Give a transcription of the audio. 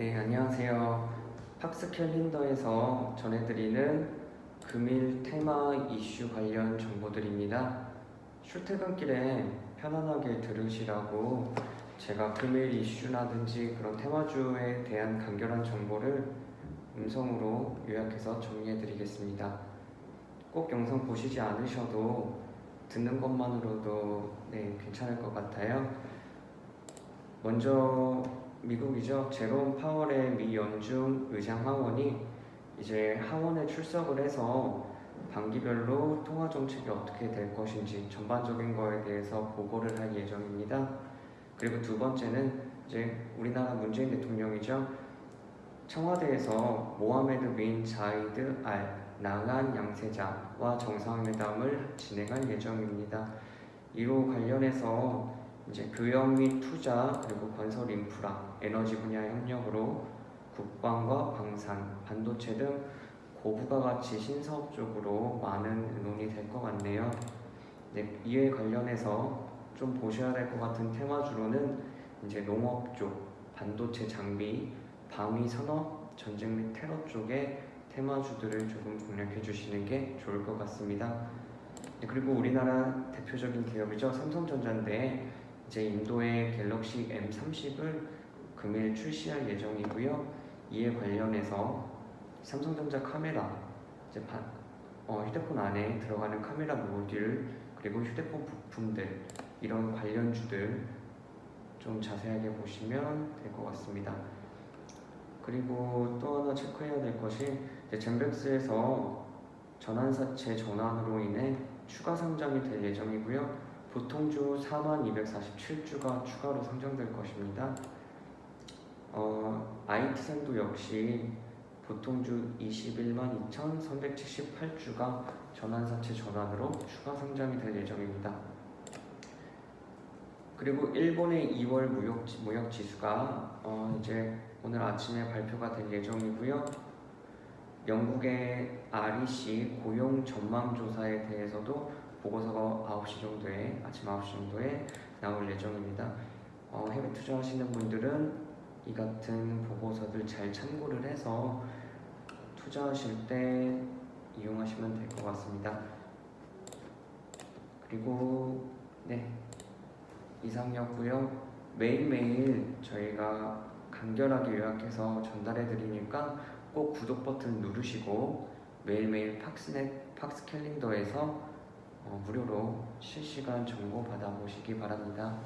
네, 안녕하세요. 팍스 캘린더에서 전해드리는 금일 테마 이슈 관련 정보들입니다. 출퇴근길에 편안하게 들으시라고 제가 금일 이슈라든지 그런 테마주에 대한 간결한 정보를 음성으로 요약해서 정리해드리겠습니다. 꼭 영상 보시지 않으셔도 듣는 것만으로도 네, 괜찮을 것 같아요. 먼저 미국이죠. 제롬 파월의 미 연중 의장 하원이 이제 하원에 출석을 해서 반기별로 통화 정책이 어떻게 될 것인지 전반적인 거에 대해서 보고를 할 예정입니다. 그리고 두 번째는 이제 우리나라 문재인 대통령이죠. 청와대에서 모하메드 빈 자이드 알 나간 양세자와 정상회담을 진행할 예정입니다. 이로 관련해서 이제 교역 및 투자 그리고 건설 인프라, 에너지 분야 협력으로 국방과 방산, 반도체 등 고부가 가치 신사업 쪽으로 많은 의논이 될것 같네요. 네, 이에 관련해서 좀 보셔야 될 것 같은 테마주로는 이제 농업 쪽, 반도체 장비, 방위 산업, 전쟁 및 테러 쪽의 테마주들을 조금 공략해 주시는 게 좋을 것 같습니다. 네, 그리고 우리나라 대표적인 기업이죠. 삼성전자인데 이 제 인도의 갤럭시 M30을 금일 출시할 예정이고요. 이에 관련해서 삼성전자 카메라, 이제 반, 어, 휴대폰 안에 들어가는 카메라 모듈 그리고 휴대폰 부품들 이런 관련주들 좀 자세하게 보시면 될 것 같습니다. 그리고 또 하나 체크해야 될 것이 이제 젠백스에서 전환사채 전환으로 인해 추가 상장이 될 예정이고요. 보통주 4247주가 추가로 상장될 것입니다. 어, IT생도 역시 보통주 21만 2,378주가 전환사채 전환으로 추가 상장이 될 예정입니다. 그리고 일본의 2월 무역, 무역 지수가 어, 이제 오늘 아침에 발표가 될 예정이고요. 영국의 REC 고용 전망 조사에 대해서도 보고서가 9시 정도에 아침 9시 정도에 나올 예정입니다. 어, 해외 투자하시는 분들은 이 같은 보고서들 잘 참고를 해서 투자하실 때 이용하시면 될 것 같습니다. 그리고 네 이상이었고요. 매일매일 저희가 간결하게 요약해서 전달해 드리니까 꼭 구독 버튼 누르시고 매일매일 팍스넷 팍스 캘린더에서 어, 무료로 실시간 정보 받아보시기 바랍니다.